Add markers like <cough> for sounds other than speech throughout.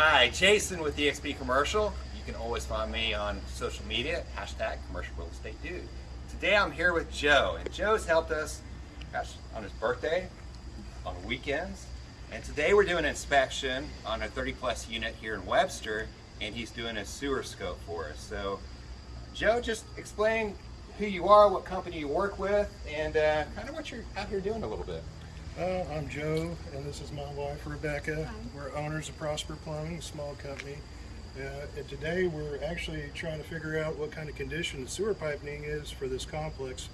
Hi, Jason with EXP Commercial. You can always find me on social media, hashtag commercial real estate dude. Today I'm here with Joe, and Joe's helped us gosh, on his birthday, on weekends, and today we're doing an inspection on a 30 plus unit here in Webster, and he's doing a sewer scope for us. So, Joe, just explain who you are, what company you work with, and uh, kind of what you're out here doing a little bit. Uh, I'm Joe, and this is my wife, Rebecca. We're owners of Prosper Plumbing, a small company. Uh, and today we're actually trying to figure out what kind of condition the sewer piping is for this complex.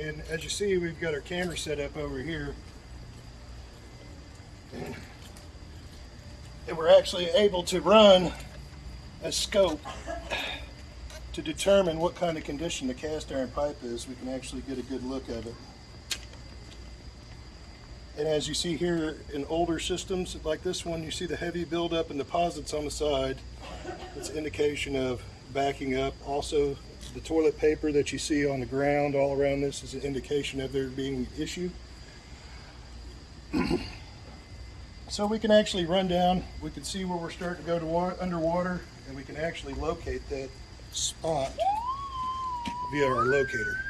And as you see, we've got our camera set up over here. <clears throat> And we're actually able to run a scope to determine what kind of condition the cast iron pipe is. We can actually get a good look of it. And as you see here in older systems like this one, you see the heavy buildup and deposits on the side. It's indication of backing up. Also, the toilet paper that you see on the ground all around this is an indication of there being an issue. <clears throat> so we can actually run down, we can see where we're starting to go to water, underwater, and we can actually locate that spot via our locator.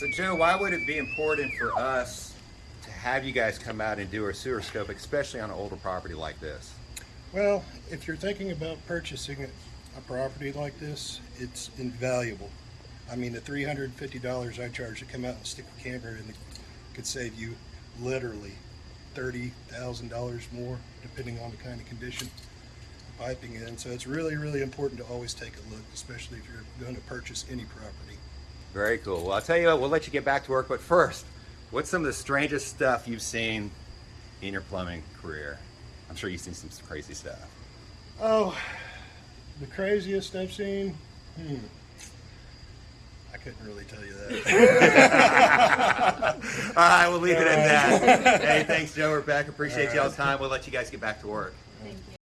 So Joe, why would it be important for us have you guys come out and do a sewer scope, especially on an older property like this? Well, if you're thinking about purchasing a property like this, it's invaluable. I mean, the three hundred and fifty dollars I charge to come out and stick a camera in could save you literally thirty thousand dollars more, depending on the kind of condition the piping in. So it's really, really important to always take a look, especially if you're going to purchase any property. Very cool. Well, I'll tell you what, we'll let you get back to work, but first, what's some of the strangest stuff you've seen in your plumbing career? I'm sure you've seen some crazy stuff. Oh, the craziest I've seen? Hmm. I couldn't really tell you that. <laughs> All right, we'll leave it at that. hey, thanks, Joe. We're back. Appreciate All y'all's right. time. We'll let you guys get back to work. Thank you.